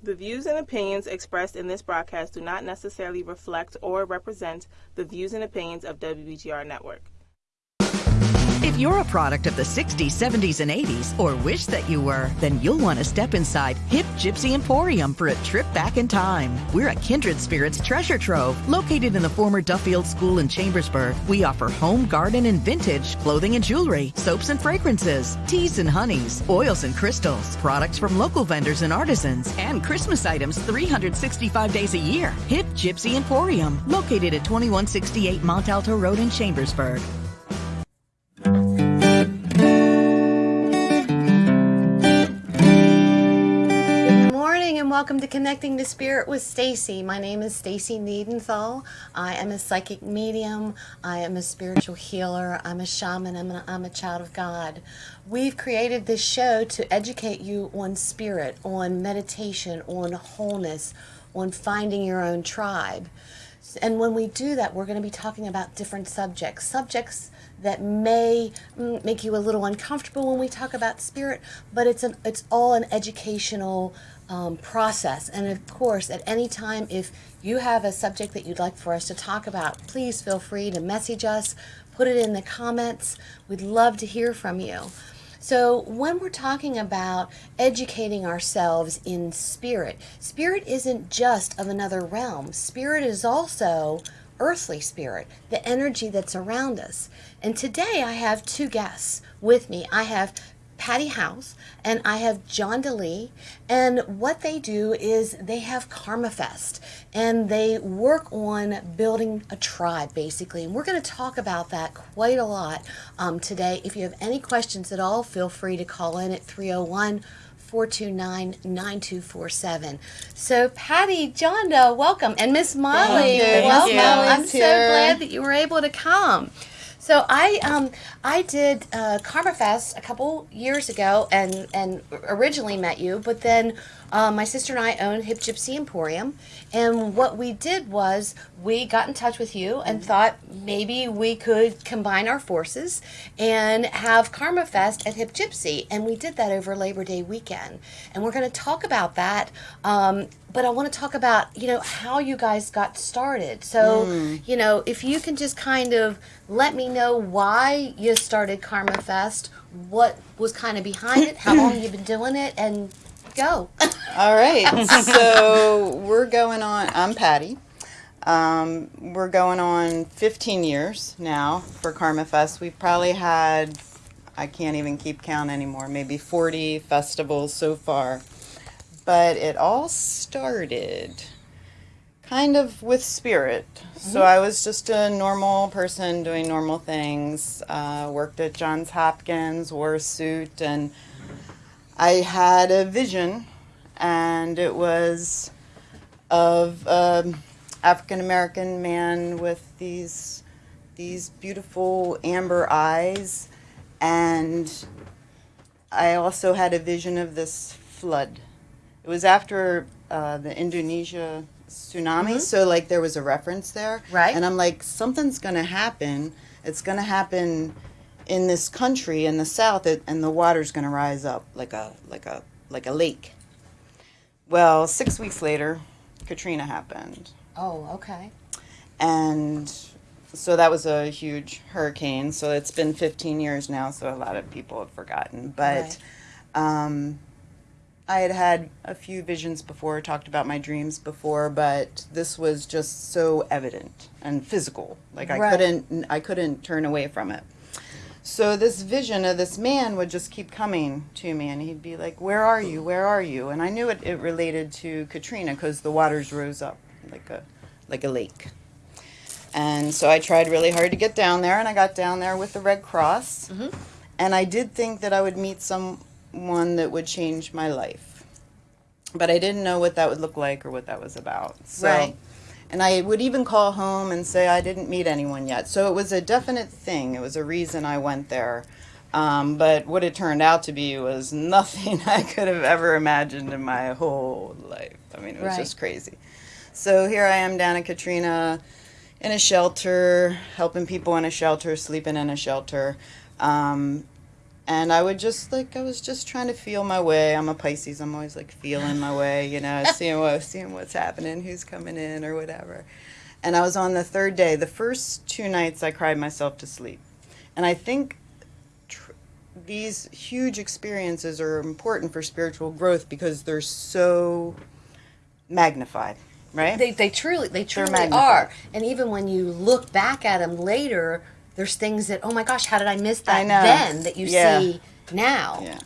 The views and opinions expressed in this broadcast do not necessarily reflect or represent the views and opinions of WBGR Network. You're a product of the 60s, 70s, and 80s, or wish that you were, then you'll want to step inside Hip Gypsy Emporium for a trip back in time. We're a kindred spirits treasure trove located in the former Duffield School in Chambersburg. We offer home, garden, and vintage clothing and jewelry, soaps and fragrances, teas and honeys, oils and crystals, products from local vendors and artisans, and Christmas items 365 days a year. Hip Gypsy Emporium, located at 2168 Mont Alto Road in Chambersburg. Welcome to Connecting to Spirit with Stacy. My name is Stacy Needenthal. I am a psychic medium. I am a spiritual healer. I'm a shaman. I'm a, I'm a child of God. We've created this show to educate you on spirit, on meditation, on wholeness, on finding your own tribe. And when we do that, we're going to be talking about different subjects. Subjects that may mm, make you a little uncomfortable when we talk about spirit, but it's an it's all an educational um, process. And of course, at any time, if you have a subject that you'd like for us to talk about, please feel free to message us, put it in the comments. We'd love to hear from you. So, when we're talking about educating ourselves in spirit, spirit isn't just of another realm. Spirit is also earthly spirit, the energy that's around us. And today I have two guests with me. I have Patty House and I have John DeLee. And what they do is they have Karma Fest and they work on building a tribe basically. And we're going to talk about that quite a lot um, today. If you have any questions at all, feel free to call in at 301 429 9247. So, Patty, John, welcome. And Miss Molly, welcome. I'm so glad that you were able to come. So I um I did uh, Karma Fest a couple years ago and and originally met you, but then uh, my sister and I own Hip Gypsy Emporium, and what we did was we got in touch with you and thought maybe we could combine our forces and have Karma Fest at Hip Gypsy, and we did that over Labor Day weekend, and we're going to talk about that. Um, but I want to talk about you know how you guys got started. So mm. you know if you can just kind of let me know why you started Karma Fest, what was kind of behind it, how long you've been doing it, and go. All right. So we're going on. I'm Patty. Um, we're going on 15 years now for Karma Fest. We've probably had, I can't even keep count anymore, maybe 40 festivals so far. But it all started kind of with spirit. Mm-hmm. So I was just a normal person doing normal things. Uh, worked at Johns Hopkins, wore a suit, and I had a vision, and it was of an African American man with these these beautiful amber eyes, and I also had a vision of this flood. It was after uh, the Indonesia tsunami, mm-hmm. so like there was a reference there, right? And I'm like, something's gonna happen. It's gonna happen in this country in the south it, and the water's going to rise up like a like a like a lake. Well six weeks later katrina happened. Oh okay. And so that was a huge hurricane. So it's been 15 years now so a lot of people have forgotten. But right. um, i had had a few visions before talked about my dreams before but this was just so evident and physical. Like i right. couldn't i couldn't turn away from it so this vision of this man would just keep coming to me, and he'd be like, "Where are you? Where are you?" And I knew it, it related to Katrina because the waters rose up like a like a lake. And so I tried really hard to get down there, and I got down there with the Red Cross. Mm-hmm. And I did think that I would meet someone that would change my life, but I didn't know what that would look like or what that was about. So right. And I would even call home and say I didn't meet anyone yet. So it was a definite thing. It was a reason I went there. Um, but what it turned out to be was nothing I could have ever imagined in my whole life. I mean, it was right. just crazy. So here I am down in Katrina in a shelter, helping people in a shelter, sleeping in a shelter. Um, and I would just like I was just trying to feel my way. I'm a Pisces. I'm always like feeling my way, you know, seeing what seeing what's happening, who's coming in or whatever. And I was on the third day. The first two nights I cried myself to sleep. And I think tr- these huge experiences are important for spiritual growth because they're so magnified, right? They, they truly they truly are. And even when you look back at them later, there's things that oh my gosh, how did I miss that I know. then that you Yeah. see now? Yeah.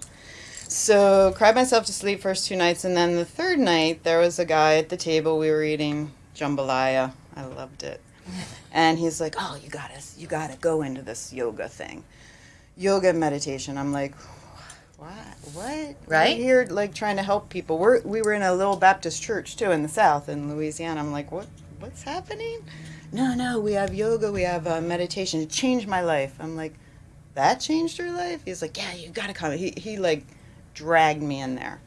So cried myself to sleep first two nights, and then the third night there was a guy at the table. We were eating jambalaya. I loved it, and he's like, "Oh, you gotta, you gotta go into this yoga thing, yoga and meditation." I'm like, "What? What? Right. We're here, like trying to help people. We're we were in a little Baptist church too in the South in Louisiana. I'm like, what? What's happening? No, no, we have yoga, we have uh, meditation. It changed my life. I'm like, that changed your life? He's like, yeah, you gotta come. He, he like dragged me in there.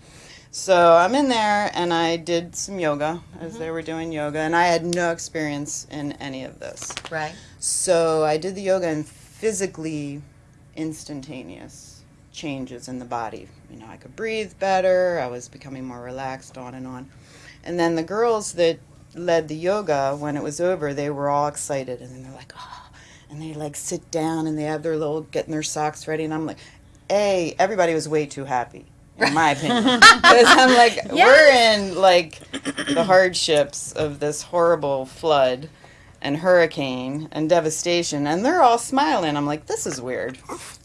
So I'm in there and I did some yoga as they were doing yoga, and I had no experience in any of this. Right. So I did the yoga and physically instantaneous changes in the body. You know, I could breathe better, I was becoming more relaxed, on and on. And then the girls that led the yoga, when it was over, they were all excited and then they're like, oh, and they like sit down and they have their little, getting their socks ready. And I'm like, A, everybody was way too happy. In my opinion, because I'm like, we're in like the hardships of this horrible flood, and hurricane and devastation, and they're all smiling. I'm like, this is weird.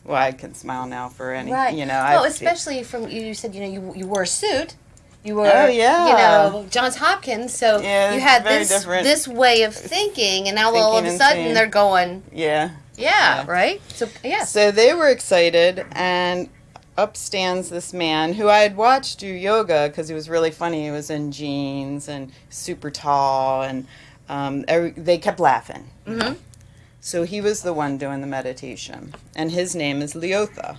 Well, I can smile now for any, Right. you know. well, I've- especially from you said you know you you wore a suit. You were, Oh, yeah. you know, Johns Hopkins. So Yeah, you had this different. this way of thinking, and now all of a sudden seeing. they're going, yeah. yeah, Yeah. right. So yeah. So they were excited, and up stands this man who I had watched do yoga because he was really funny. He was in jeans and super tall, and um, they kept laughing. Mhm. So he was the one doing the meditation, and his name is Leotha,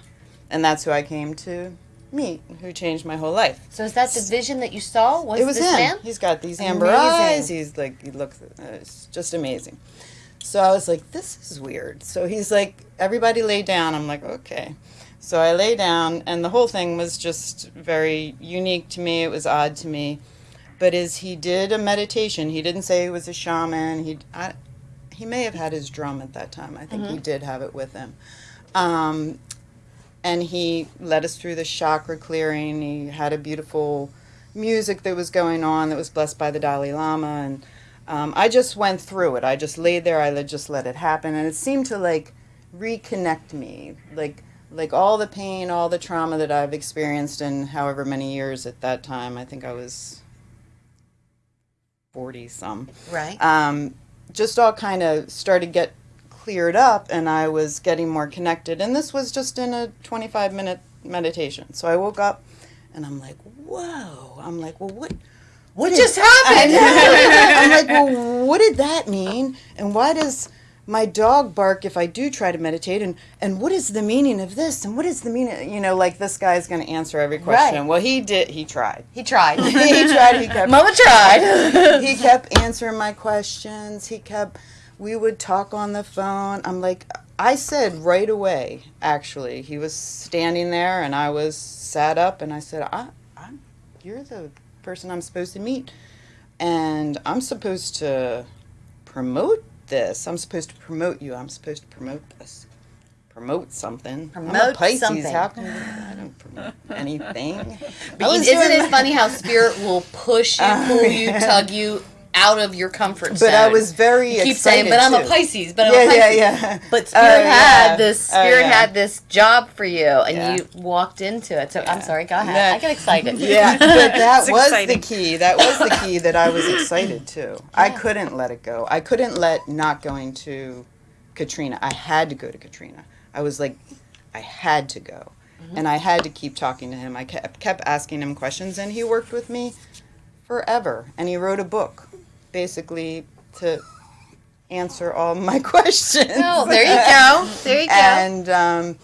and that's who I came to meet, who changed my whole life. so is that the vision that you saw? Was, it was this him. man? He's got these amber Amazing. eyes. He's like, he looks, uh, it's just amazing. So I was like, this is weird. So he's like, everybody lay down. I'm like, okay. So I lay down, and the whole thing was just very unique to me. It was odd to me. But as he did a meditation, he didn't say he was a shaman. He, I, he may have had his drum at that time. I think he did have it with him. Um, and he led us through the chakra clearing. He had a beautiful music that was going on that was blessed by the Dalai Lama, and um, I just went through it. I just laid there. I just let it happen, and it seemed to like reconnect me, like like all the pain, all the trauma that I've experienced in however many years at that time. I think I was forty some Right. um, just all kind of started get cleared up and i was getting more connected and this was just in a 25 minute meditation so i woke up and i'm like whoa i'm like well what what just is- happened? I'm like well what did that mean and why does my dog bark if i do try to meditate and and what is the meaning of this and what is the meaning you know like this guy is going to answer every question Right. well he did he tried he tried. he tried he kept Mama tried. he kept answering my questions. He kept, we would talk on the phone. I'm like, I said right away, actually, he was standing there and I was sat up and I said, I, I'm, you're the person I'm supposed to meet. And I'm supposed to promote this. I'm supposed to promote you. I'm supposed to promote this. Promote something. Promote I'm a Pisces. something. How can I don't promote anything? I But isn't it funny how spirit will push you, Oh, pull you, yeah. tug you out of your comfort zone? But I was very You keep excited saying, but I'm a. Pisces, but I'm yeah, a Pisces. yeah, oh, yeah. But Spirit Oh, had yeah. this. Oh, Spirit yeah. had this job for you, and Yeah. you walked into it. So I'm sorry. Go ahead. Yeah. I get excited. Yeah, but that was exciting. the key. That was the key that I was excited to. I couldn't let it go. I couldn't let not going to Katrina. I had to go to Katrina. I was like, I had to go. Mm-hmm. And I had to keep talking to him. I kept, kept asking him questions, and he worked with me forever. And he wrote a book, basically, to answer all my questions. Oh, there you go. There you go. And um,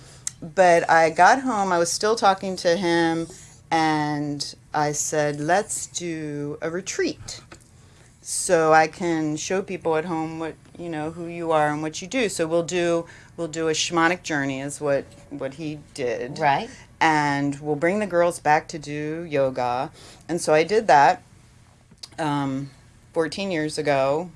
but I got home. I was still talking to him, and I said, "Let's do a retreat." so I can show people at home what you know who you are and what you do. So we'll do we'll do a shamanic journey is what what he did, Right. and we'll bring the girls back to do yoga. And so I did that um, 14 years ago,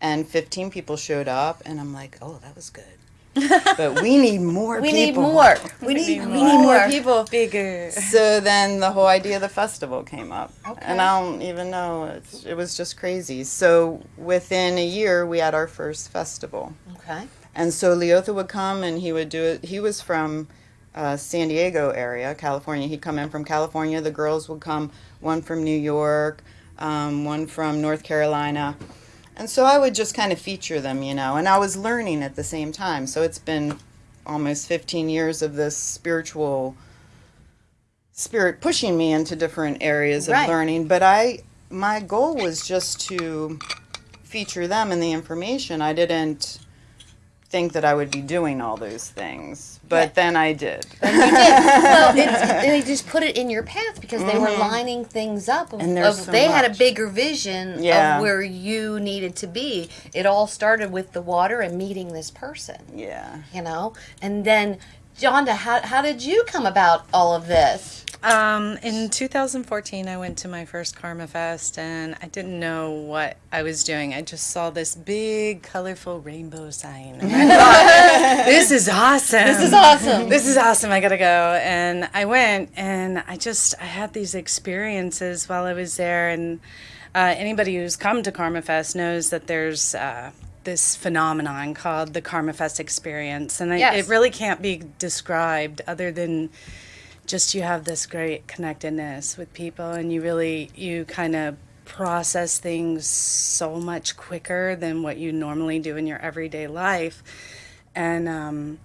and 15 people showed up, and I'm like, oh, that was good. but we need more We need people. more. We need, we need more people. Bigger. So then the whole idea of the festival came up. Okay. And I don't even know. It's, it was just crazy. So within a year, we had our first festival. Okay. And so Leotha would come and he would do it. He was from uh, San Diego area, California. He'd come in from California. The girls would come, one from New York, um, one from North Carolina. And so I would just kind of feature them, you know. And I was learning at the same time. So it's been almost 15 years of this spiritual spirit pushing me into different areas of Right. learning. But I, my goal was just to feature them in the information. I didn't think that I would be doing all those things, but then I did. well, it's, they just put it in your path because they were lining things up. Of, Mm-hmm. And of- so they had a bigger vision Yeah. of where you needed to be. It all started with the water and meeting this person, yeah. you know. And then, Jonda, how how did you come about all of this? Um, in 2014, I went to my first Karma Fest, and I didn't know what I was doing. I just saw this big, colorful rainbow sign. And I thought, this is awesome. This is awesome. This is awesome. I gotta go. And I went, and I just I had these experiences while I was there. And uh, anybody who's come to Karma Fest knows that there's. Uh, this phenomenon called the Karma Fest experience, and I, Yes. it really can't be described other than just you have this great connectedness with people and you really you kind of process things so much quicker than what you normally do in your everyday life. And um,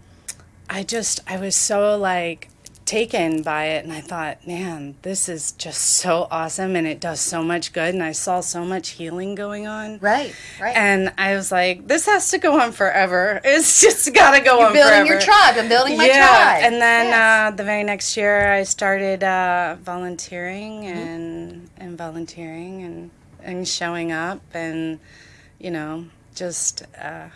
i just i was so like taken by it and i thought man this is just so awesome and it does so much good and i saw so much healing going on Right, right. and i was like this has to go on forever it's just gotta go on. You're on building forever your tribe. I'm building my yeah, tribe. and then Yes. uh, the very next year, I started uh, volunteering Mm-hmm. and and volunteering and and showing up and you know just. Uh,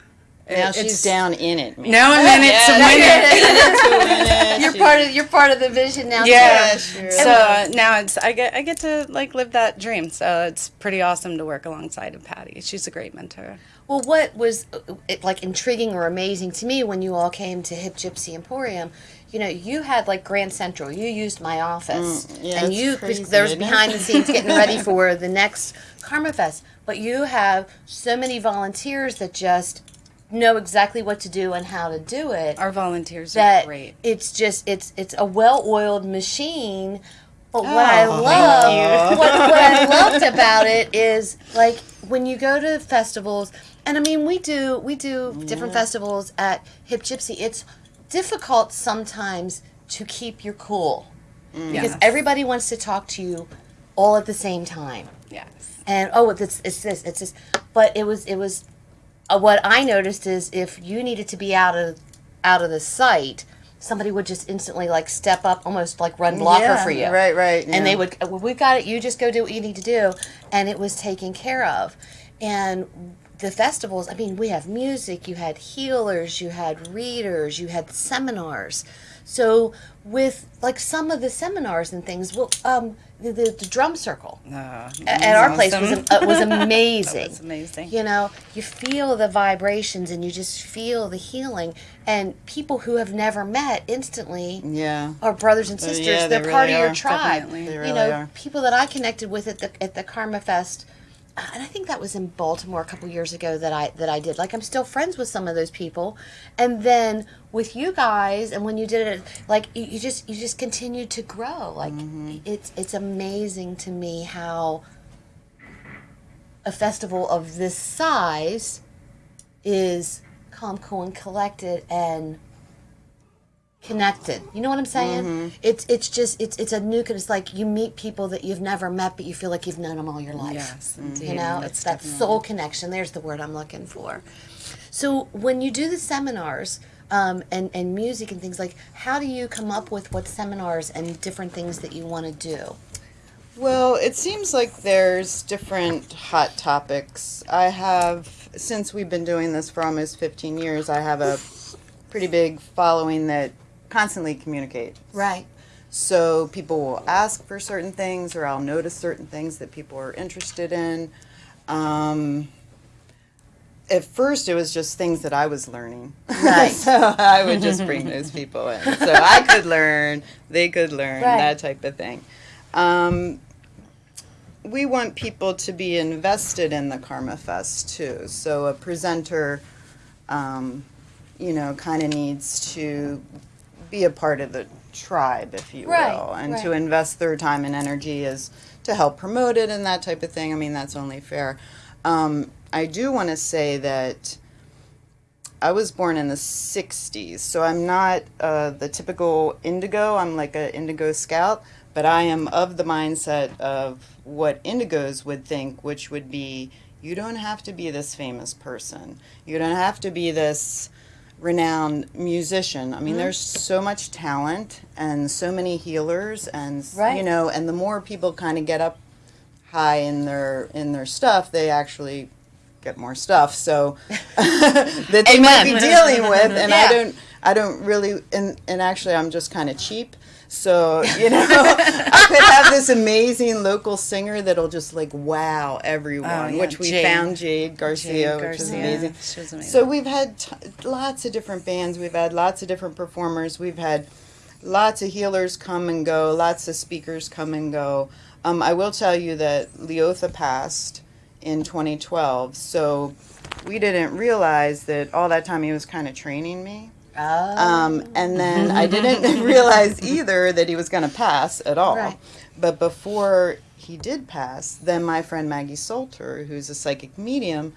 Now it- she's down in it, man. Now and then it's it to win you're part of you're part of the vision now. Yeah. too. sure. So uh, now it's I get I get to like live that dream. So it's pretty awesome to work alongside of Patty. She's a great mentor. Well, what was uh, it, like intriguing or amazing to me when you all came to Hip Gypsy Emporium? You know, you had like Grand Central. You used my office, Mm, yeah, and you crazy, there was behind the scenes getting ready for the next Karma Fest. But you have so many volunteers that just know exactly what to do and how to do it. Our volunteers that are great. it's just it's it's a well-oiled machine. But what I Oh, love, what, what I loved about it is like when you go to festivals, and I mean we do we do different festivals at Hip Gypsy. It's difficult sometimes to keep your cool mm. because Yes. everybody wants to talk to you all at the same time Yes. and oh it's, it's this it's this but it was it was uh, what i noticed is if you needed to be out of out of the site somebody would just instantly like step up almost like run blocker Yeah, for you. right, right, and they would well, we've got it you just go do what you need to do. And it was taken care of. And the festivals i mean we have music you had healers you had readers you had seminars so with like some of the seminars and things well um the, the, the drum circle Uh, at at our place was awesome. uh, was amazing. was amazing. You know, you feel the vibrations and you just feel the healing. And people who have never met instantly Yeah. are brothers and sisters. yeah, they They're part really of your are. tribe. They you know, are. people that I connected with at the at the Karma Fest. Uh, And I think that was in Baltimore a couple years ago that I that I did. Like I'm still friends with some of those people, and then with you guys, and when you did it, like you, you just you just continued to grow. Like Mm-hmm. it's it's amazing to me how a festival of this size is calm, cool, and collected and connected. You know what I'm saying? Mm-hmm. It's it's just it's it's a new it's like you meet people that you've never met, but you feel like you've known them all your life. Yes, indeed. You know, That's it's that definitely- soul connection. There's the word I'm looking for. So when you do the seminars um, and and music and things like, how do you come up with what seminars and different things that you want to do? Well, it seems like there's different hot topics. I have, since we've been doing this for almost 15 years, I have a pretty big following that constantly communicate. Right. So people will ask for certain things, or I'll notice certain things that people are interested in. Um, at first, it was just things that I was learning. Right. so I would just bring those people in. So I could learn, they could learn, Right. that type of thing. Um, we want people to be invested in the Karma Fest too. So a presenter, um, you know, kind of needs to be a part of the tribe, if you Right, will, and to invest their time and energy is to help promote it and that type of thing. I mean, that's only fair. Um, I do want to say that I was born in the 60s, so I'm not uh, the typical indigo. I'm like an indigo scout, but I am of the mindset of what indigos would think, which would be you don't have to be this famous person. You don't have to be this renowned musician. I mean, mm-hmm. there's so much talent and so many healers, and s- you know, and the more people kind of get up high in their in their stuff, they actually get more stuff. So that they might be dealing with, and I don't, I don't really, and and actually, I'm just kind of cheap. So you know, I could have this amazing local singer that'll just like wow everyone, Oh, yeah, which we Jade. found Jade Garcia, which is Garcia. amazing. She was amazing. So we've had t- lots of different bands. We've had lots of different performers. We've had lots of healers come and go. Lots of speakers come and go. Um, I will tell you that Leotha passed in 2012. So we didn't realize that all that time he was kind of training me. Oh. Um, and then I didn't realize either that he was going to pass at all. Right. But before he did pass, then my friend Maggie Salter, who's a psychic medium,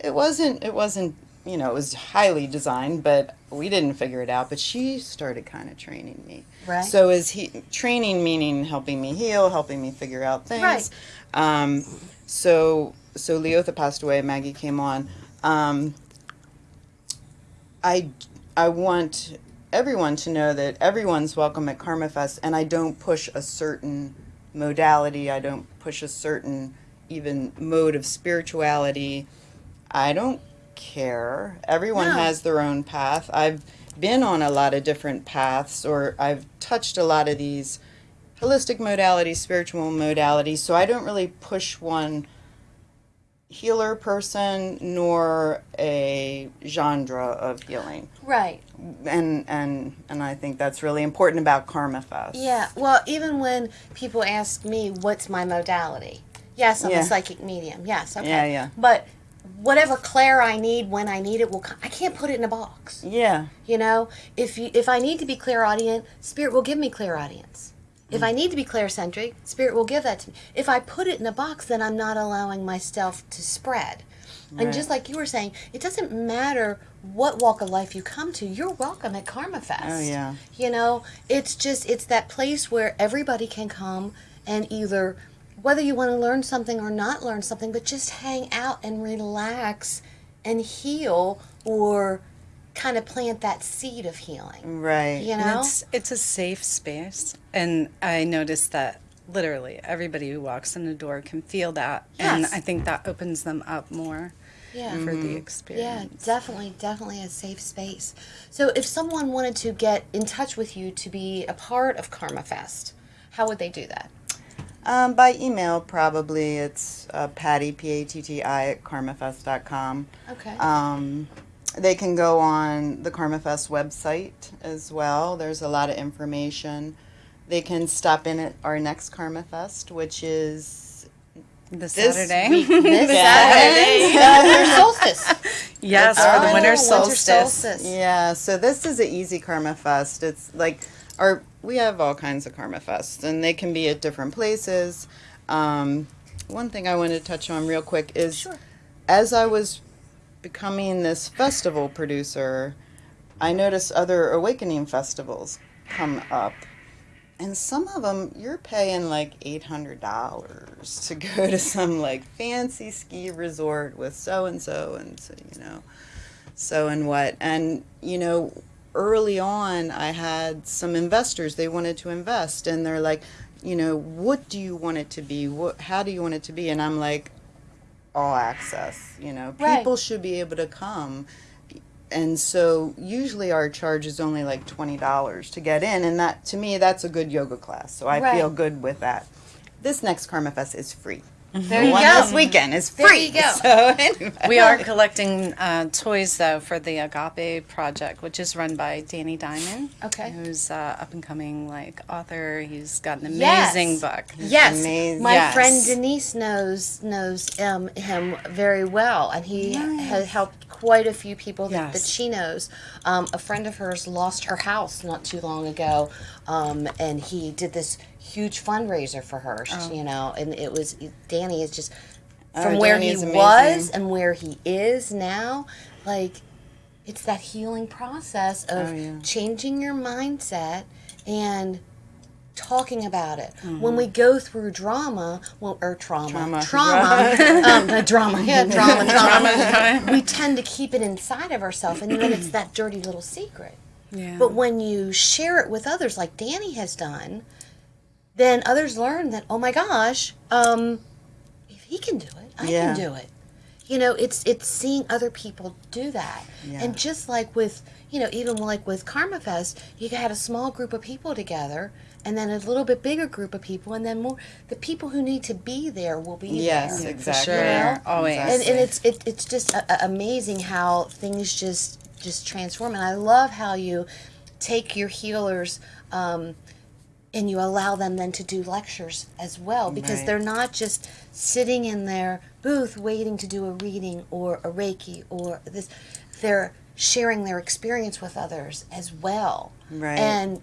it wasn't it wasn't you know it was highly designed, but we didn't figure it out. But she started kind of training me. Right. So is he training meaning helping me heal, helping me figure out things. Right. Um, so so Leotha passed away. Maggie came on. Um, I I want everyone to know that everyone's welcome at Karma Fest, and I don't push a certain modality. I don't push a certain even mode of spirituality. I don't care. Everyone No. has their own path. I've been on a lot of different paths, or I've touched a lot of these holistic modalities, spiritual modalities. So I don't really push one healer person nor a genre of healing right. and and and I think that's really important about Karma Fest. Yeah. Well, even when people ask me what's my modality, yes, I'm Yeah. a psychic medium. Yes. Okay. Yeah, yeah. But whatever clair I need when I need it will. co- I can't put it in a box. Yeah. You know, if you if I need to be clairaudient, spirit will give me clairaudience. If I need to be claircentric, spirit will give that to me. If I put it in a box, then I'm not allowing myself to spread. And just like you were saying, it doesn't matter what walk of life you come to, you're welcome at Karma Fest. Oh, yeah. You know, it's just it's that place where everybody can come and either whether you want to learn something or not learn something, but just hang out and relax and heal or kind of plant that seed of healing. Right. You know? it's it's a safe space, and I noticed that literally everybody who walks in the door can feel that, and I think that opens them up more Yeah. for the experience. Yeah, definitely, definitely a safe space. So, if someone wanted to get in touch with you to be a part of Karma Fest, how would they do that? Um, by email, probably it's uh, Patty P A T T I at karmafest.com. Okay. Um, they can go on the Karma Fest website as well. There's a lot of information. They can stop in at our next Karma Fest, which is This, This Saturday, week. this Saturday. Winter solstice. yes, for the winter winter solstice. solstice. Yeah, so this is an easy Karma Fest. It's like our we have all kinds of Karma Fests, and they can be at different places. Um, one thing I wanted to touch on real quick is Sure. as I was becoming this festival producer, I noticed other awakening festivals come up. And some of them, you're paying like $800 to go to some like fancy ski resort with so and so and so, you know, so and what. And, you know, early on, I had some investors, they wanted to invest, and they're like, you know, what do you want it to be? What, how do you want it to be? And I'm like, all access. You know, Right. people should be able to come. And so usually our charge is only like twenty dollars to get in, and that to me that's a good yoga class. So I Right. feel good with that. This next Karma Fest is free. There The you one go. this weekend is There free. you go. So anyway. We are collecting uh, toys though for the Agape project, which is run by Danny Diamond. Okay. Who's uh, up and coming like author. He's got an Yes. amazing book. Yes, amazing. my Yes. friend Denise knows knows um, him very well, and he has helped quite a few people that, that she knows. Um, a friend of hers lost her house not too long ago, um, and he did this huge fundraiser for her. Oh. You know, and it was Danny is just Oh, from where he was and where he is now, like it's that healing process of Oh, yeah. changing your mindset and talking about it. Mm-hmm. When we go through drama, well, or trauma, Trauma. trauma, um, drama, yeah, drama, trauma, we tend to keep it inside of ourselves, and then it's that dirty little secret. Yeah. But when you share it with others, like Danny has done, then others learn that, oh my gosh, um, if he can do it, I Yeah. can do it. You know, it's it's seeing other people do that, Yeah. and just like with you know, even like with Karma Fest, you had a small group of people together, and then a little bit bigger group of people, and then more. The people who need to be there will be Yes, there. exactly. sure. You know? Always. and, and it's it, it's just a, a- amazing how things just just transform and i love how you take your healers um, and you allow them then to do lectures as well because Right. they're not just sitting in their booth waiting to do a reading or a reiki or this they're sharing their experience with others as well Right. and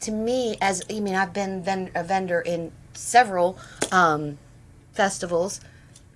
to me as i mean i've been ven- a vendor in several um, festivals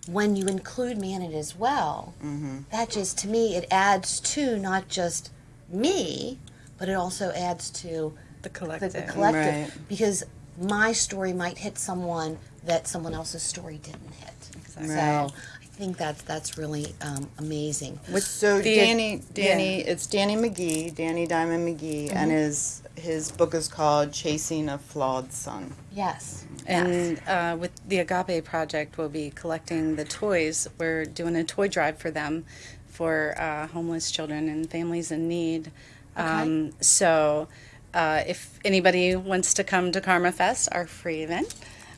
when you include me in it as well Mm-hmm. that just to me it adds to not just me but it also adds to the the, collective. the collective Right. because my story might hit someone that someone else's story didn't hit Exactly. so i think that's that's really um, amazing So The- Danny, Danny, it's Danny McGee, Danny Diamond McGee, and his his book is called Chasing a Flawed Son. yes And uh, with the Agape project, we'll be collecting the toys. We're doing a toy drive for them, for uh, homeless children and families in need. Um, so, uh, if anybody wants to come to Karma Fest, our free event,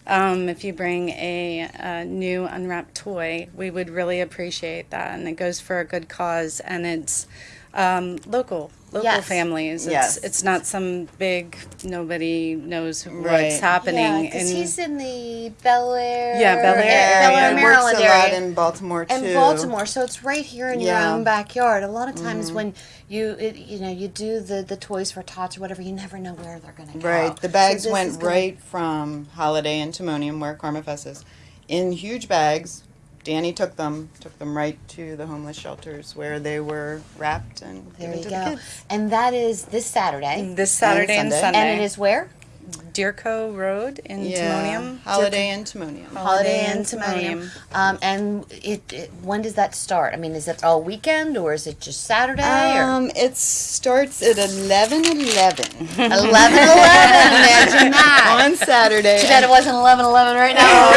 um, if you bring a, a new unwrapped toy, we would really appreciate that. And it goes for a good cause, and it's um, local, local Yes. families. It's, Yes. it's not some big nobody knows Right. what's happening. yeah because he's in the bel air Yeah, Bel Air area. bel air He maryland works a lot in Baltimore too. and Baltimore, so it's right here in your own backyard. A lot of times Mm-hmm. when you it, you know you do the the toys for tots or whatever, you never know where they're going to go. Right. The bags this is went gonna- right from Holiday Inn Timonium, where Karma Fest is, in huge bags. Danny took them, took them right to the homeless shelters where they were wrapped and There given you to go. the kids. And that is this Saturday. this Saturday and Sunday. Sunday. And it is where? Deereco Road in Yeah. Timonium. Holiday Inn Timonium. Holiday Inn and Timonium. Timonium. Um, and it, it when does that start? I mean, is it all weekend or is it just Saturday? or Um, it starts at 11 11 11 11. Imagine that. on Saturday. Too bad it wasn't 11 11 right now.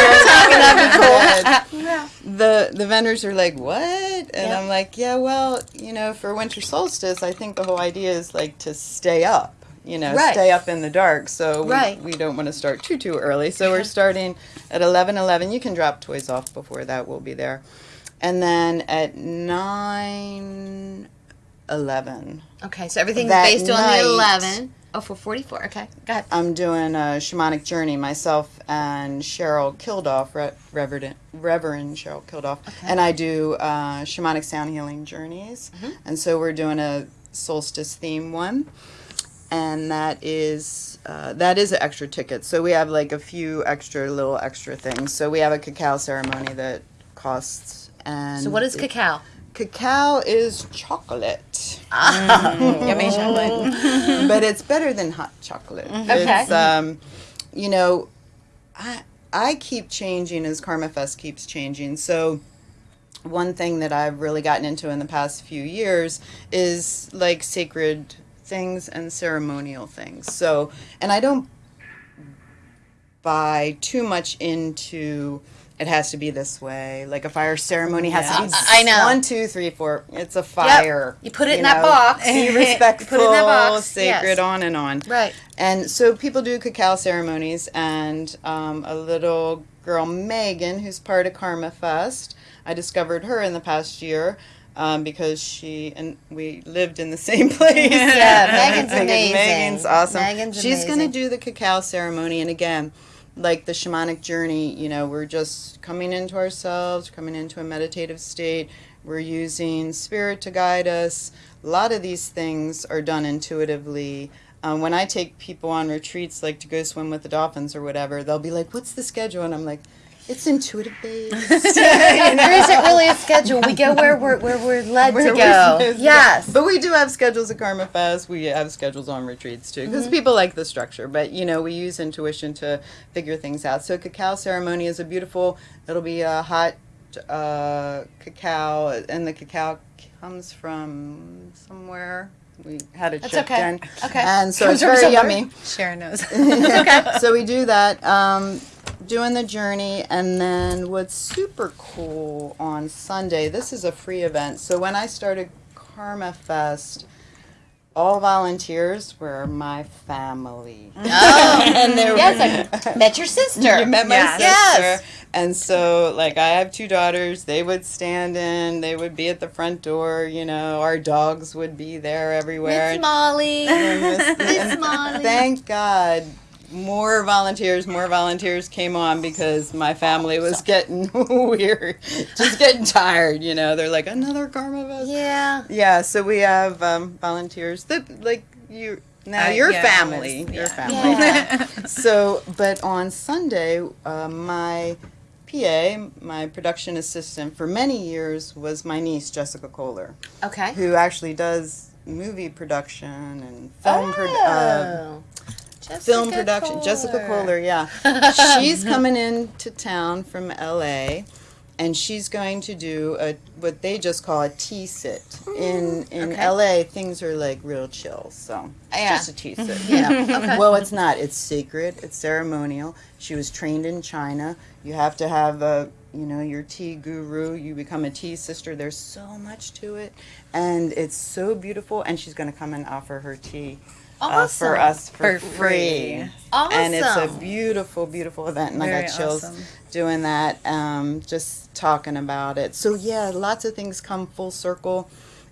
That'd be cool. The the vendors are like, "What?" And Yeah. I'm like, "Yeah, well, you know, for winter solstice, I think the whole idea is like to stay up, you know, Right. stay up in the dark. So we, Right. we don't want to start too too early. So we're starting at 11, 11. You can drop toys off before that. We'll be there, and then at 9 11 Okay, so everything's That based on the 11. Oh, for 44. Okay, go ahead. I'm doing a shamanic journey myself and Cheryl Kildoff, Re- Reverend, Reverend Cheryl Kildoff, and I do uh, shamanic sound healing journeys. And so we're doing a solstice theme one, and that is uh, that is an extra ticket. So we have like a few extra little extra things. So we have a cacao ceremony that costs. And So, what is it- cacao? Cacao is chocolate. Yummy chocolate. but it's better than hot chocolate. Okay. It's um, you know, I I keep changing as Karma Fest keeps changing. So one thing that I've really gotten into in the past few years is like sacred things and ceremonial things. So, and I don't buy too much into it has to be this way. Like a fire ceremony has to be. I know. one, two, three, four. It's a fire. You put it in that box. Be You respectful, put it in that box, sacred, yes. on and on. Right. And so people do cacao ceremonies, and um, a little girl, Megan, who's part of Karma Fest, I discovered her in the past year. Um, because she and we lived in the same place. Yeah, Megan's amazing. Megan's awesome. Megan's She's going to do the cacao ceremony, and again, like the shamanic journey, you know, we're just coming into ourselves, coming into a meditative state. We're using spirit to guide us. A lot of these things are done intuitively. Um, when I take people on retreats, like to go swim with the dolphins or whatever, they'll be like, "What's the schedule?" And I'm like, "It's intuitive based." there isn't really a schedule. We go where we're where we're led Where to go. Yes. But we do have schedules at Karma Fest. We have schedules on retreats too, because people like the structure. But you know, we use intuition to figure things out. So cacao ceremony is a beautiful. It'll be a hot uh, cacao, and the cacao comes from somewhere. We had it That's shipped okay. in, Okay. and so Comes it's very somewhere. yummy. Sharon knows. okay. so we do that, um, doing the journey, and then what's super cool on Sunday. This is a free event. So when I started Karma Fest, all volunteers were my family. Oh. and they were, yes, I met your sister. you met my Yes. sister. Yes. And so, like, I have two daughters. They would stand in. They would be at the front door. You know, our dogs would be there everywhere. It's Molly. And this- Molly. Thank God. More volunteers, more volunteers came on because my family was getting weird, just getting tired. You know, they're like another Karma Fest. Yeah. Yeah, so we have um, volunteers that like you now Uh, your yeah, family, it was- your yeah. family. Yeah. So, but on Sunday, uh, my PA, my production assistant for many years was my niece Jessica Kohler, Okay. who actually does movie production and film pro- uh, Oh. Jessica film production. Jessica Kohler, yeah. she's coming into town from LA and she's going to do a what they just call a tea sit. In mm, in okay. LA things are like real chill, so Yeah. just a tea sit. Yeah. Well it's not. It's sacred, it's ceremonial. She was trained in China. You have to have a you know, your tea guru, you become a tea sister. There's so much to it. And it's so beautiful and she's gonna come and offer her tea uh, for us for, For free. free. And it's a beautiful, beautiful event, and I got chills awesome. doing that. Um, just talking about it. So yeah, lots of things come full circle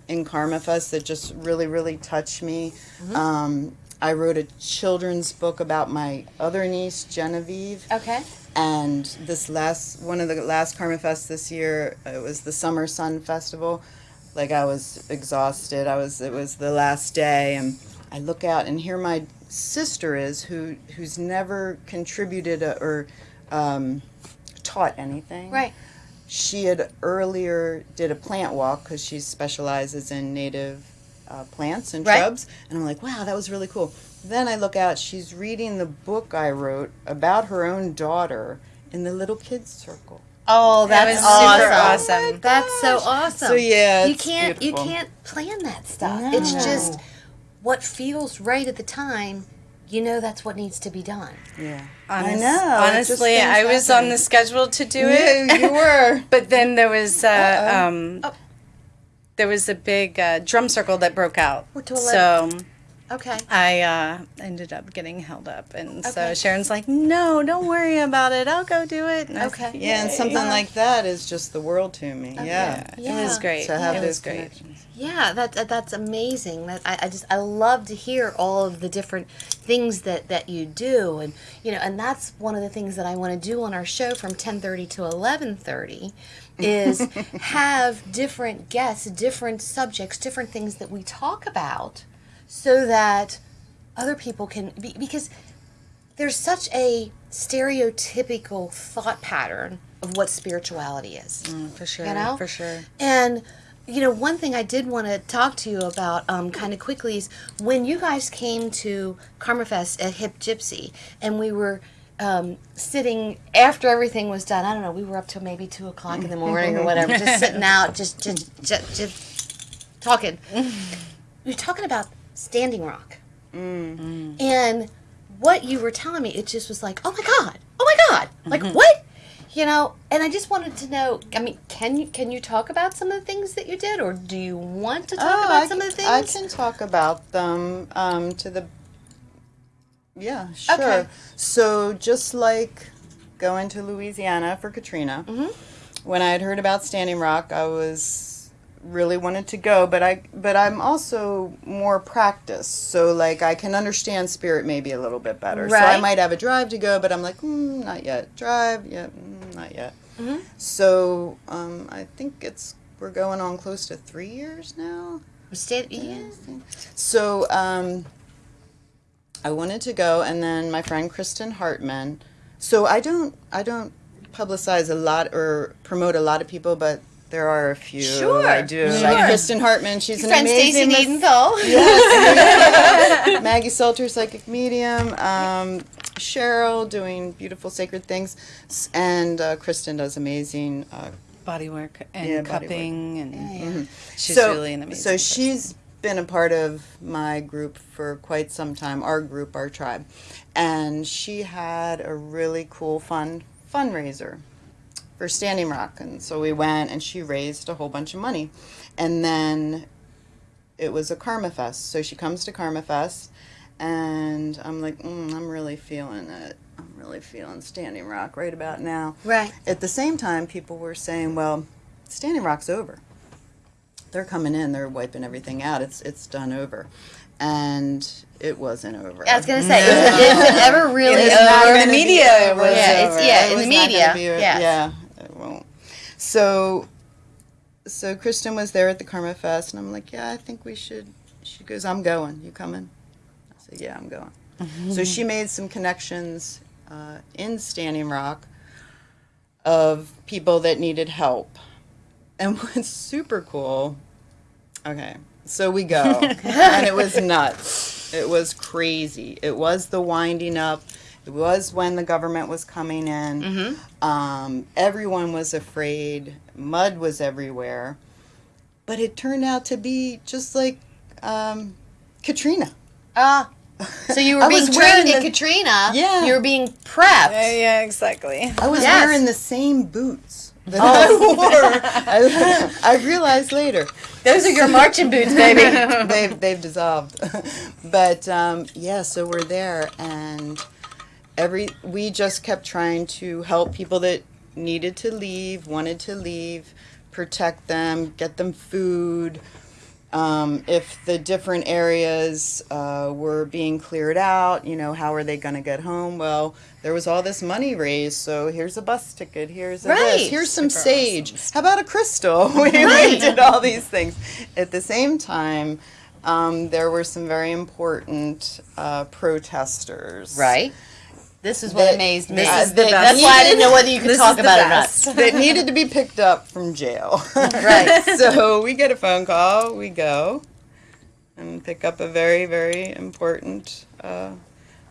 in Karma Fest that just really, really touch me. Mm-hmm. Um, I wrote a children's book about my other niece, Genevieve. Okay. And this last one of the last Karma Fest this year, it was the Summer Sun Festival. Like I was exhausted. I was it was the last day and I look out and here my sister is who who's never contributed a, or um, taught anything. Right. She had earlier did a plant walk because she specializes in native uh, plants and Right. shrubs, and I'm like, wow, that was really cool. Then I look out, she's reading the book I wrote about her own daughter in the little kids circle. Oh, That was super awesome. awesome. That's so awesome. So yeah, you can't beautiful. you can't plan that stuff. It's just what feels right at the time. You know that's what needs to be done. Yeah, Honest- I know. Honestly, things I was happen. on the schedule to do it. You, you were. But then there was uh, um, Oh. there was a big uh, drum circle that broke out. We're to So Okay. I uh, ended up getting held up, and so Sharon's like, "No, don't worry about it. I'll go do it." And I was Okay. like, Yeah, and "Yay." something like that is just the world to me. Yeah. It was great. To have it those great. connections. Yeah, that, that that's amazing. That I, I just I love to hear all of the different things that that you do, and you know, and that's one of the things that I want to do on our show from ten thirty to eleven thirty, is have different guests, different subjects, different things that we talk about, so that other people can be because there's such a stereotypical thought pattern of what spirituality is. For sure. You know? For sure. And you know, one thing I did want to talk to you about, um, kind of quickly, is when you guys came to Karma Fest at Hip Gypsy, and we were um, sitting after everything was done. I don't know. We were up till maybe two o'clock in the morning or whatever, just sitting out, just just just, just talking. were talking about Standing Rock, and what you were telling me, it just was like, oh my god, oh my god, like Mm-hmm. what? You know, and I just wanted to know. I mean, can you can you talk about some of the things that you did, or do you want to talk Oh, about I some can, of the things? I things? can talk about them um, to the. Yeah, sure. Okay. So just like going to Louisiana for Katrina, Mm-hmm. when I had heard about Standing Rock, I was really wanted to go, but I but I'm also more practiced, so like I can understand spirit maybe a little bit better. So I might have a drive to go, but I'm like, mm, not yet. Drive, yeah, mm, not yet. Mm-hmm. So um, I think it's we're going on close to three years now. Stay, yeah. So um, I wanted to go, and then my friend Kristen Hartman. So I don't I don't publicize a lot or promote a lot of people, but there are a few Sure, I do. sure. Like Kristen Hartman, she's Your an friend Stacy amazing. Needenthal. Maggie Salter, psychic medium. Um, Cheryl doing beautiful sacred things, and uh, Kristen does amazing uh, Body work and Yeah, body work. cupping, and she's so, really an amazing. So person. she's been a part of my group for quite some time, our group, our tribe. And she had a really cool fun fundraiser for Standing Rock. And so we went and she raised a whole bunch of money. And then it was a Karma Fest. So she comes to Karma Fest and I'm like, mm, I'm really feeling it. I'm really feeling Standing Rock right about now. Right. At the same time, people were saying, well, Standing Rock's over. They're coming in, they're wiping everything out. It's it's done over. And it wasn't over. I was gonna say, is, it- is it ever really It's over? in the media, over. it was Yeah, it's- yeah, It in the media, yes. Yeah. So, so Kristen was there at the Karma Fest, and I'm like, yeah, I think we should. She goes, I'm going. You coming? I said, yeah, I'm going. So she made some connections uh, in Standing Rock of people that needed help. And what's super cool, okay, so we go, and it was nuts. It was crazy. It was the winding up. It was when the government was coming in. Um, everyone was afraid. Mud was everywhere. But it turned out to be just like um, Katrina. Ah. so you were being trained wearing in the- Katrina. Yeah. You were being prepped. Yeah, yeah, exactly. I was Yes. wearing the same boots that I wore. I, I realized later. Those are your marching boots, baby. they've they've dissolved. but um, yeah, so we're there, and every we just kept trying to help people that needed to leave, wanted to leave, protect them, get them food. Um, if the different areas uh, were being cleared out, you know, how are they going to get home? Well, there was all this money raised, so here's a bus ticket, here's a Right. this, here's some sage. How about a crystal? we, we did all these things. At the same time, um, there were some very important uh, protesters. right. This is what That- amazed me. the That's why I didn't know whether you could talk about it or not. that needed to be picked up from jail. Right. so we get a phone call, we go and pick up a very, very important uh,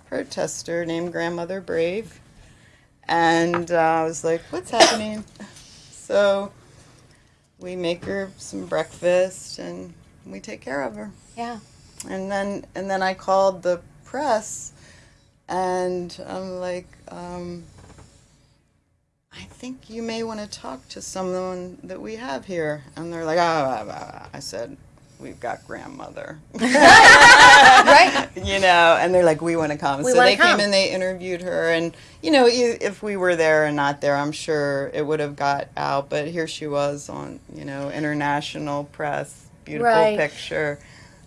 protester named Grandmother Brave. And uh, I was like, what's happening? So we make her some breakfast and we take care of her. Yeah. And then and then I called the press, and I'm like, um, I think you may want to talk to someone that we have here. And they're like, ah, ah, ah, ah." I said, we've got grandmother, Right. you know. And they're like, we want to come. We so they came and they interviewed her, and you know, if we were there and not there, I'm sure it would have got out. But here she was on, you know, international press, beautiful Right. picture.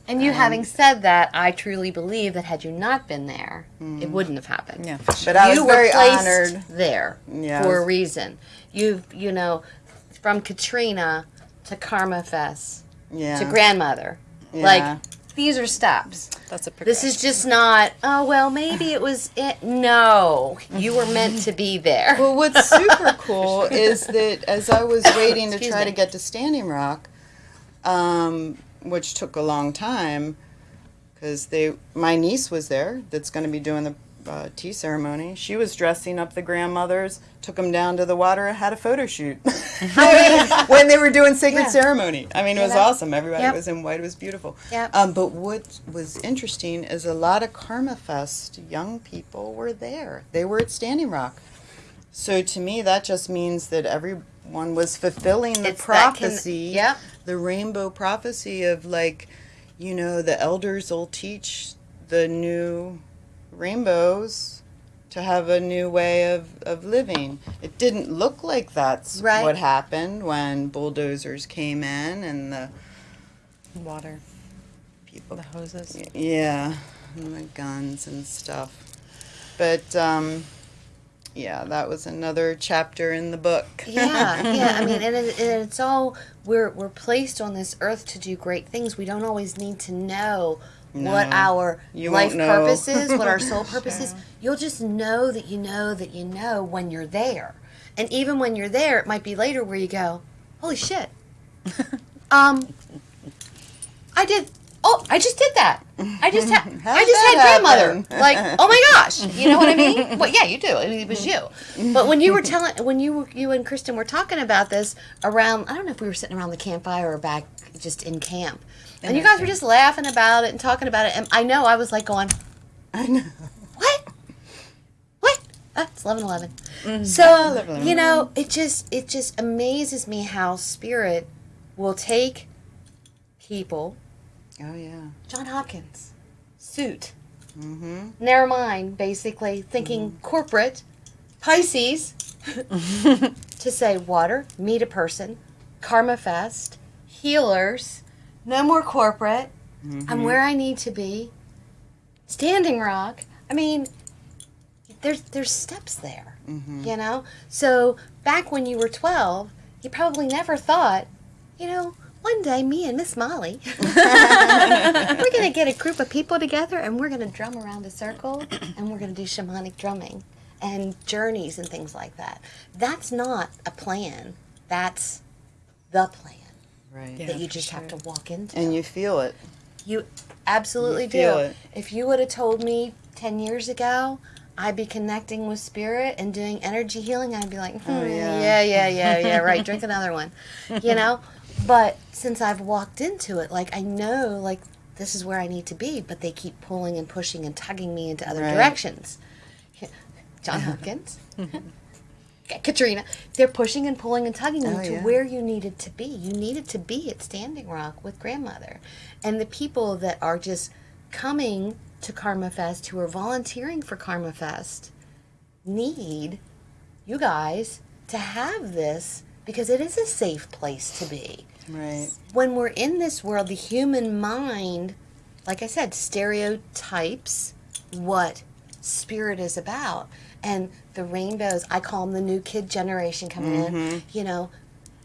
And you having said that, I truly believe that had you not been there, it wouldn't have happened. Yeah, for sure. But I was you very were placed honored. there Yeah, for I a was- reason. You've, you know, from Katrina to Karma Fest Yeah. to grandmother. Yeah. Like, these are steps. That's a This is just not, oh, well, maybe it was it. No, you were meant to be there. Well, what's super cool is that as I was waiting to try me. to get to Standing Rock, um, which took a long time, because they my niece was there that's going to be doing the uh, tea ceremony. She was dressing up the grandmothers, took them down to the water, and had a photo shoot when they were doing sacred Yeah. ceremony. I mean, it was know? awesome. Everybody Yep. was in white. It was beautiful. Yep. Um, but what was interesting is a lot of Karma Fest young people were there. They were at Standing Rock. So to me, that just means that everyone was fulfilling the It's that con- prophecy yep. the rainbow prophecy of like, you know, the elders will teach the new rainbows to have a new way of, of living. It didn't look like that's Right. what happened when bulldozers came in and the Water, people the hoses. yeah, and the guns and stuff. But um yeah, that was another chapter in the book. yeah, yeah. I mean, and, it, and it's all we're we're placed on this earth to do great things. We don't always need to know what our you life purpose is, what our soul purpose is. You'll just know that you know that you know when you're there, and even when you're there, it might be later where you go, "Holy shit!" um, I did. Oh, I just did that. I just had. I just had grandmother. Like, oh my gosh, you know what I mean? Well, yeah, you do. I mean, it was you. But when you were telling, when you were- you and Kristen were talking about this around, I don't know if we were sitting around the campfire or back just in camp, and you guys were just laughing about it and talking about it, and I know I was like going, I know. what? What? Uh, it's eleven eleven. Mm-hmm. So you know, it just it just amazes me how spirit will take people. Oh yeah. John Hopkins, suit. Mm-hmm. Never mind, basically thinking mm-hmm. corporate, Pisces, to say water, meet a person, Karma Fest, healers, no more corporate, mm-hmm. I'm where I need to be, Standing Rock. I mean, there's there's steps there, mm-hmm. you know. So back when you were 12, you probably never thought, you know. One day, me and Miss Molly, we're gonna get a group of people together and we're gonna drum around a circle and we're gonna do shamanic drumming and journeys and things like that. That's not a plan. That's the plan Right. that you just have to walk into. And you feel it. You absolutely You do. it. If you would have told me 10 years ago I'd be connecting with spirit and doing energy healing, I'd be like, hmm, yeah. yeah, yeah, yeah, yeah, right. Drink another one. You know? But since I've walked into it, like I know like this is where I need to be, but they keep pulling and pushing and tugging me into other Right. directions. John uh-huh. Hopkins. Katrina, they're pushing and pulling and tugging you Oh, to yeah. where you needed to be. You needed to be at Standing Rock with grandmother. And the people that are just coming to Karma Fest, who are volunteering for Karma Fest, need you guys to have this because it is a safe place to be. Right. When we're in this world, the human mind, like I said, stereotypes what spirit is about. And the rainbows, I call them the new kid generation coming in, mm-hmm. you know,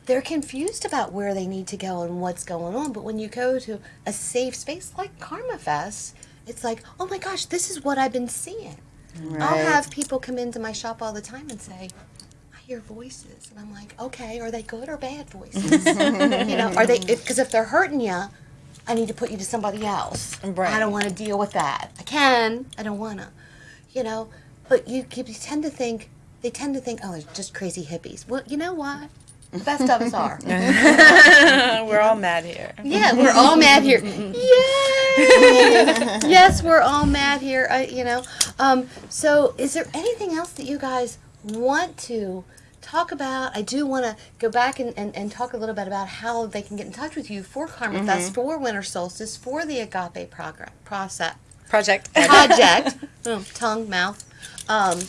they're confused about where they need to go and what's going on. But when you go to a safe space like Karma Fest, it's like, oh my gosh, this is what I've been seeing. Right. I'll have people come into my shop all the time and say, hear voices. And I'm like, okay, are they good or bad voices? you know, are they, because if, they're hurting you, I need to put you to somebody else. Right. I don't want to deal with that. I can, I don't want to. You know, but you, you tend to think, they tend to think, oh, they're just crazy hippies. Well, you know what? The best of us are. We're all mad here. Yeah, we're all mad here. Yay! yes, we're all mad here. I, you know. Um, so, is there anything else that you guys want to talk about? I do want to go back and, and, and talk a little bit about how they can get in touch with you for Karma Fest, for Winter Solstice, for the Agape program process Project. project. oh, tongue, mouth. Um,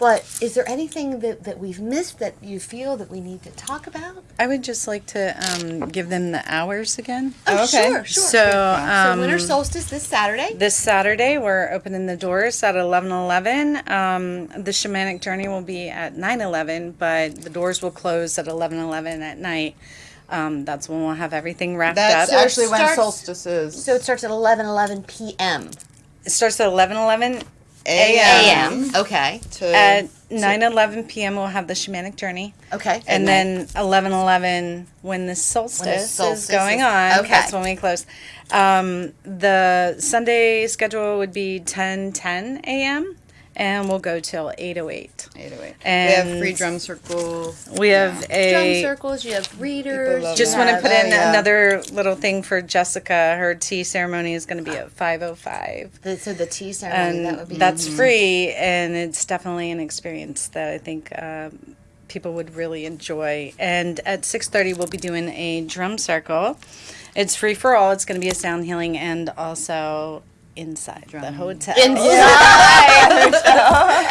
but is there anything that, that we've missed that you feel that we need to talk about? I would just like to um, give them the hours again. Oh, Okay. sure, sure. So, so um, Winter Solstice this Saturday. This Saturday, we're opening the doors at 11:11. Um, the shamanic journey will be at 9:11, but the doors will close at 11:11 at night. Um, that's when we'll have everything wrapped That's up. actually when starts- solstice is. So it starts at 11 11 p.m. It starts at 11:11 a.m. a.m. Okay. to At 9:11 p.m. we'll have the shamanic journey. Okay. And then 11:11 when the solstice, solstice is going is- on, okay. that's when we close. Um, the Sunday schedule would be 10:10 a.m. and we'll go till 808. 808. And we have free drum circle. We have Drum a. circles, you have readers. Just want to have- put in Oh, yeah. another little thing for Jessica. Her tea ceremony is going to be at 505. the, so the tea ceremony, that would be that's free and it's definitely an experience that i think um, people would really enjoy and at 6.30 we'll be doing a drum circle it's free for all it's going to be a sound healing and also inside the hotel Inside.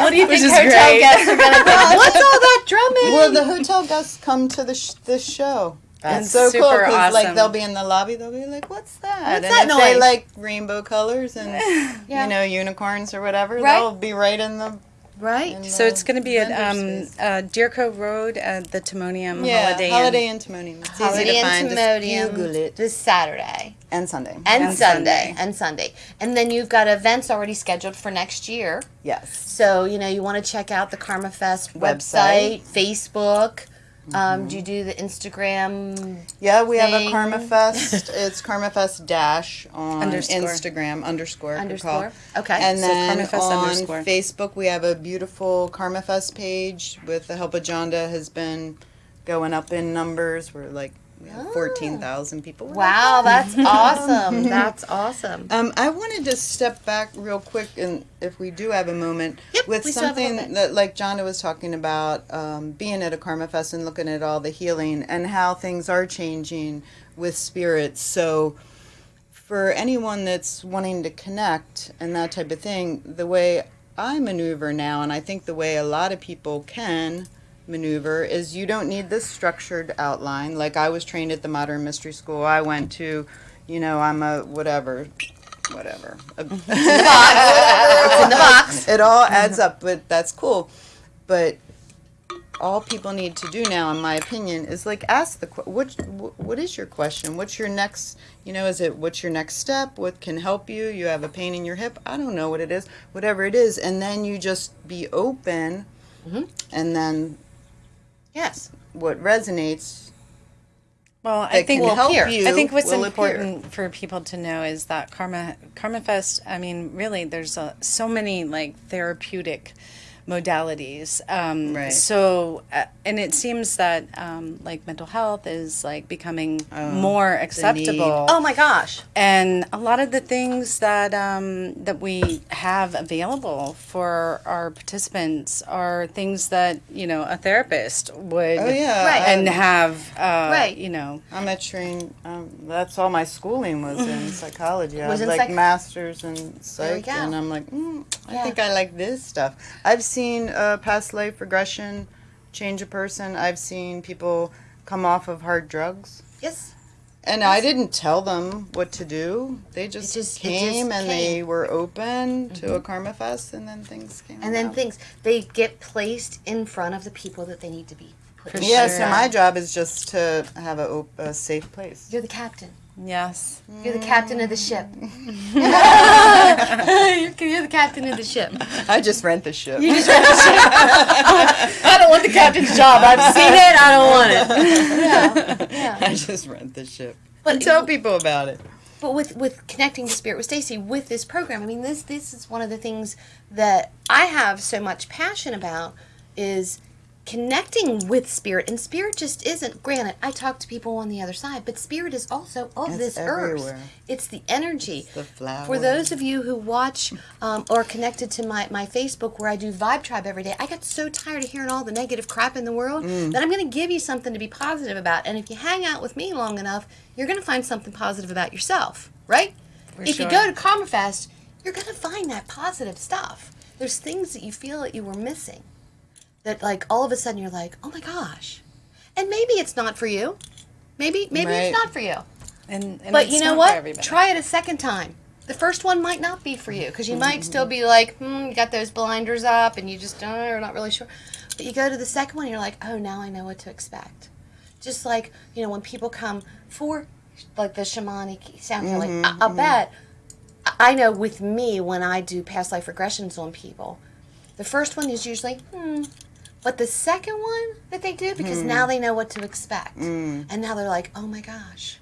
What do you think hotel great. guests are going to think? What's all that drumming? Well, the hotel guests come to the sh- this show. That's That's so cool super because like they'll be in the lobby, they'll be like, "What's that?" and that if they like rainbow colors and Yeah. you know unicorns or whatever, Right. they'll be right in the. right? in so the it's going to be at um, uh, Deer Cove Road at the Timonium yeah, Holiday, Holiday Inn. Inn Timonium. It's Holiday easy to Inn find. Just Timonium Google it. this Saturday And Sunday. and, And Sunday, Sunday. and Sunday, and then you've got events already scheduled for next year. yes. So you know you want to check out the Karma Fest website, Website. Facebook. Um, do you do the Instagram? Yeah, we have a thing. Karma Fest. it's Karma Fest dash on Underscore. Instagram underscore. Underscore. Okay. And So then Karma Fest on underscore. Facebook, we have a beautiful Karma Fest page with the help of Jonda has been going up in numbers. We're like we have fourteen thousand people. We're Wow, that's awesome. That's awesome. Um, I wanted to step back real quick, and if we do have a moment, Yep, with we still have a little something that, like Jonda was talking about, um, being at a Karma Fest and looking at all the healing and how things are changing with spirits. So, for anyone that's wanting to connect and that type of thing, the way I maneuver now, and I think the way a lot of people can maneuver is you don't need this structured outline. Like I was trained at the Modern Mystery School. I went to, you know, I'm a whatever, whatever. A- It's in the box. it all adds up, but that's cool. But all people need to do now, in my opinion, is like ask the what what is your question? What's your next? You know, is it what's your next step? What can help you? You have a pain in your hip? I don't know what it is. Whatever it is, and then you just be open, mm-hmm. and then Yes. what resonates Well, I think can help you. I think what's will appear. important for people to know is that Karma Karma Fest. I mean, really, there's a, so many like therapeutic modalities. Um, Right. So, uh, and it seems that um, like mental health is like becoming more acceptable. Oh my gosh. and a lot of the things that um, that we have available for our participants are things that you know a therapist would Oh yeah, Right. and have uh, Right. you know I'm a trained. Um, that's all my schooling was in psychology. I Was was in like psych- masters in we psych, and I'm like, mm, I Yeah. think I like this stuff. I've seen uh, past life regression change a person. I've seen people come off of hard drugs, Yes. and I didn't tell them what to do. They just, just- came just and they came. Mm-hmm. were open to a karma fest, and then things came. And then about. things they get placed in front of the people that they need to be put. For. Yeah, Sure. so my job is just to have a, a safe place. You're the captain. Yes You're the captain of the ship. You're, you're the captain of the ship. I just rent the ship. I don't want the captain's job. I've seen it. I don't want it. Yeah. Yeah. I just rent the ship. But- and tell people about it. But with with connecting to spirit with Stacy with this program, I mean this this is one of the things that I have so much passion about is connecting with spirit and spirit just isn't granted i talk to people on the other side but spirit is also of It's this everywhere. earth it's the energy the flower. for those of you who watch um, or connected to my, my Facebook where I do Vibe Tribe every day, I got so tired of hearing all the negative crap in the world Mm. that I'm going to give you something to be positive about. And if you hang out with me long enough, you're going to find something positive about yourself, right? if sure. you go to Karma Fest, you're going to find that positive stuff. There's things that you feel that you were missing that like all of a sudden you're like, oh my gosh. And maybe it's not for you. Maybe maybe Right. it's not for you. and, and But you know what? Try it a second time. The first one might not be for you because you might still be like, hmm, you got those blinders up and you just uh, are not really sure. But you go to the second one, you're like, oh, now I know what to expect. Just like you know when people come for like the shamanic sound healing, I, I bet I know with me when I do past life regressions on people, the first one is usually hmm. But the second one that they do, because now hmm. they know what to expect. Hmm. And now they're like, oh my gosh,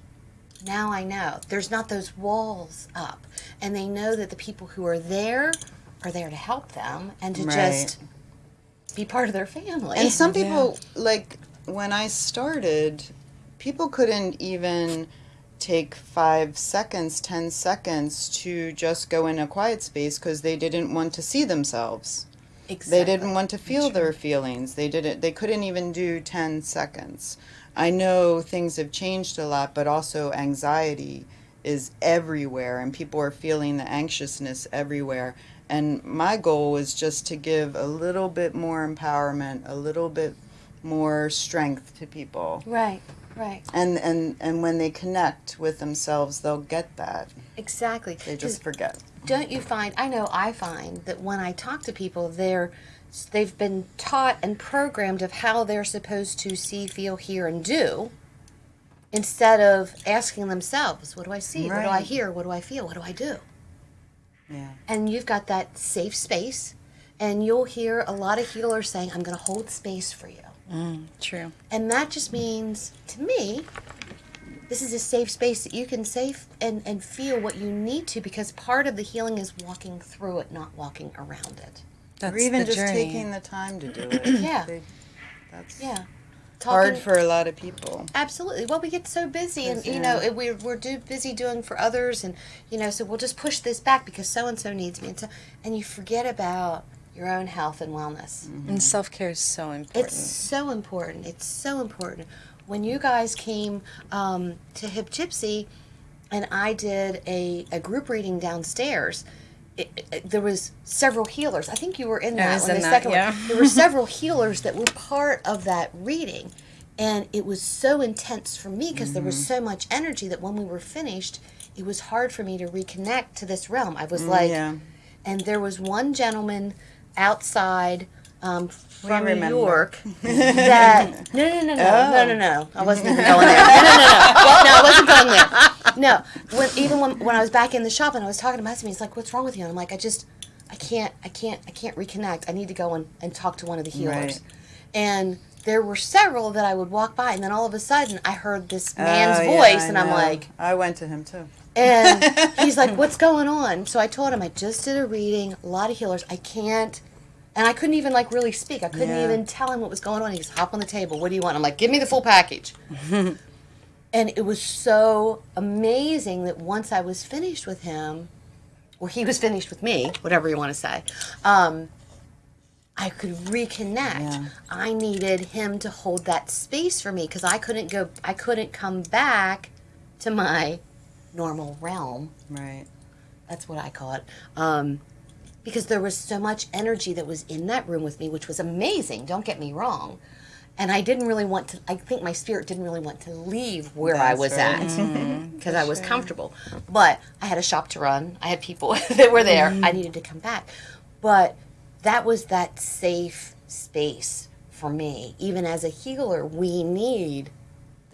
now I know. There's not those walls up. And they know that the people who are there are there to help them and to Right. just be part of their family. And some people, like when I started, people couldn't even take five seconds, ten seconds to just go in a quiet space because they didn't want to see themselves. They didn't want to feel their feelings. They didn't. They couldn't even do ten seconds. I know things have changed a lot, but also anxiety is everywhere, and people are feeling the anxiousness everywhere. And my goal was just to give a little bit more empowerment, a little bit more strength to people. Right, right. And and and when they connect with themselves, they'll get that. Exactly. They just forget. don't you find I know I find that when I talk to people they're they've been taught and programmed of how they're supposed to see, feel, hear and do instead of asking themselves, what do I see? What do I hear? What do I feel? What do I do? Yeah. And you've got that safe space and you'll hear a lot of healers saying I'm going to hold space for you. Mm, true. And that just means, to me, this is a safe space that you can safe and, and feel what you need to because part of the healing is walking through it, not walking around it. That's or even the just journey. taking the time to do it. Yeah. They- that's Yeah. hard for a lot of people. Absolutely. Well, we get so busy, and Yes, you know, it- we're we're do, busy doing for others, and you know, so we'll just push this back because so and so needs me, and so, and you forget about your own health and wellness. And self care is so important. It's so important. It's so important. When you guys came um, to Hip Gypsy, and I did a, a group reading downstairs. It, it- there was several healers. I think you were in that one, in the that, second yeah. one. There were several healers that were part of that reading, and it was so intense for me because there Mm-hmm. was so much energy that when we were finished, it was hard for me to reconnect to this realm. I was like, Mm, yeah. and there was one gentleman outside um, from New. York that no no no no no no no I wasn't even going there no no no no Well, no I wasn't going there no when even when, when I was back in the shop and I was talking to my husband he's like what's wrong with you and I'm like I just I can't I can't I can't reconnect I need to go and, and talk to one of the healers Right. and there were several that I would walk by and then all of a sudden I heard this man's Oh, voice I and I'm like I went to him too. and he's like, "What's going on?" So I told him I just did a reading, a lot of healers. I can't, and I couldn't even like really speak. I couldn't Yeah. even tell him what was going on. He goes, "Hop on the table. What do you want?" I'm like, "Give me the full package." and it was so amazing that once I was finished with him, or he was finished with me, whatever you want to say. Um, I could reconnect. Yeah. I needed him to hold that space for me because I couldn't go. I couldn't come back to my normal realm. Right. That's what I call it. Um, because there was so much energy that was in that room with me, which was amazing. Don't get me wrong. And I didn't really want to. I think my spirit didn't really want to leave where I was right. at mm-hmm. because I was comfortable. But I had a shop to run. I had people that were there. I needed to come back. But that was that safe space for me. Even as a healer, we need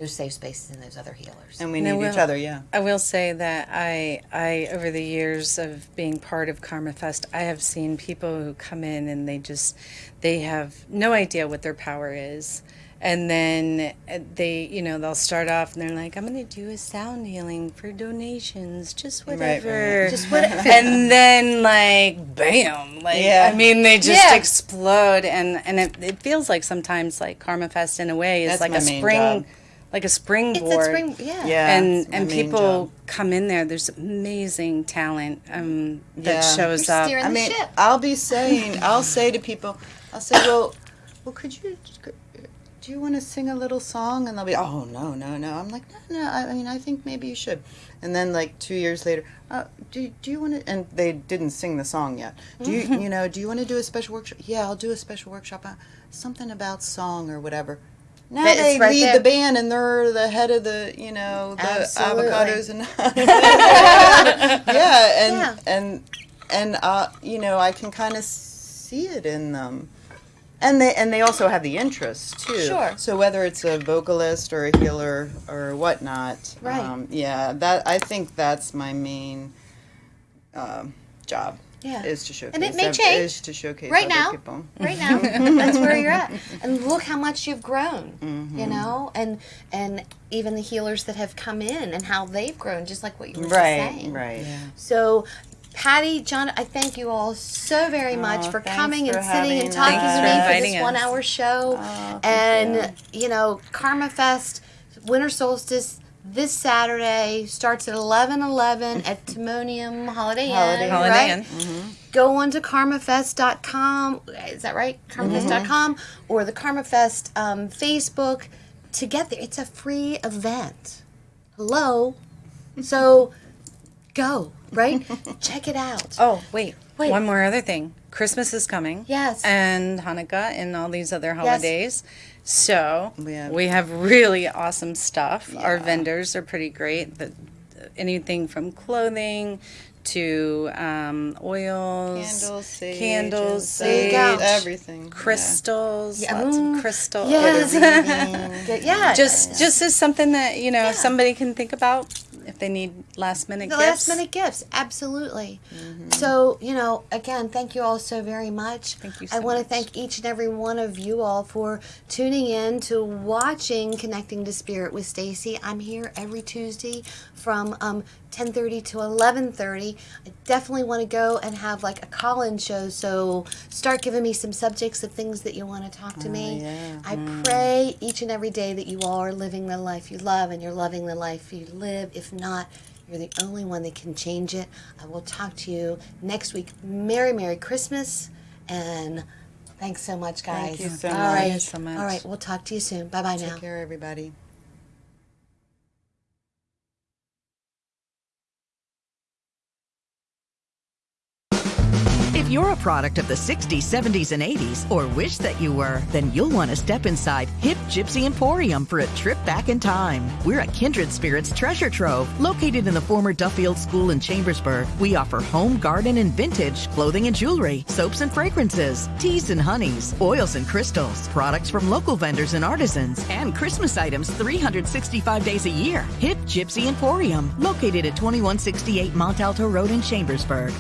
those safe spaces in those other healers. And we And I need each other, yeah. I will say that I, I over the years of being part of Karma Fest, I have seen people who come in and they just, they have no idea what their power is, and then uh, they, you know, they'll start off and they're like, I'm going to do a sound healing for donations, just whatever, right. Just what- and then like, bam, like Yeah. I mean, they just Yeah. explode, and and it, it feels like sometimes like Karma Fest in a way is That's like a spring. job. Like a springboard it's a spring. Yeah. Yeah. and and people job. come in there. There's amazing talent um, that Yeah. shows You're up. steering I mean, ship. I'll be saying, I'll say to people, I'll say, well, well, could you, do you want to sing a little song? And they'll be, oh, no, no, no. I'm like, no, no, I, I mean, I think maybe you should. And then, like, two years later, uh, do, do you want to, and they didn't sing the song yet. Do you, you know, do you want to do a special workshop? Yeah, I'll do a special workshop, uh, something about song or whatever. Now That- they right lead there. the band and they're the head of the, you know, the Absolutely. avocados and yeah, and Yeah. and and uh, you know, I can kind of see it in them. And they and they also have the interest too. Sure. So whether it's a vocalist or a healer or whatnot, Right. Um, yeah, that I think that's my main um, job. Yeah. Is to showcase. And it may change. Is to showcase Right now. people. right now that's where you're at and look how much you've grown Mm-hmm. you know and and even the healers that have come in and how they've grown just like what you were just Right. saying Right. so Patty, John, I thank you all so very much Oh, for coming for and sitting and talking Thanks to me for this us. one hour show. Oh, thank and, you. know, Karma Fest, Winter Solstice, this Saturday starts at 11 11 at Timonium Holiday Inn. Holiday Inn. Holiday right? Inn. Go on to karmafest.com. Is that right? Karmafest.com or the Karmafest um, Facebook to get there. It's a free event. Hello. So go, right? Check it out. Oh, wait. Wait. One more other thing. Christmas is coming. Yes. And Hanukkah and all these other holidays. So We have- we have really awesome stuff. Our vendors are pretty great. The, anything from clothing to um, oils, Candles, sage, candles, There sage, everything. crystals, Yeah. lots Mm. of crystals. Yes. Yeah. Get- yeah. Just just as something that you know Yeah. somebody can think about if they need last minute the gifts. last minute gifts absolutely. So you know again thank you all so very much. Thank you i want to thank each and every one of you all for tuning in to watching connecting to spirit with stacy. I'm here every tuesday from um, 10.30 to 11.30 i definitely want to go and have like a call-in show so start giving me some subjects of things that you want to talk to me. yeah. i pray each and every day that you all are living the life you love and you're loving the life you live. If not you're the only one that can change it. I will talk to you next week. Merry, Merry Christmas. And thanks so much, guys. Thank you so All much. right. So much. All right. We'll talk to you soon. Bye bye now. Take care, everybody. You're a product of the 60s, 70s, and 80s, or wish that you were, then you'll want to step inside Hip Gypsy Emporium for a trip back in time. We're a kindred spirits treasure trove located in the former Duffield School in Chambersburg. We offer home, garden, and vintage clothing and jewelry, soaps and fragrances, teas and honeys, oils and crystals, products from local vendors and artisans, and Christmas items 365 days a year. Hip Gypsy Emporium, located at 2168 Mont Alto Road in Chambersburg.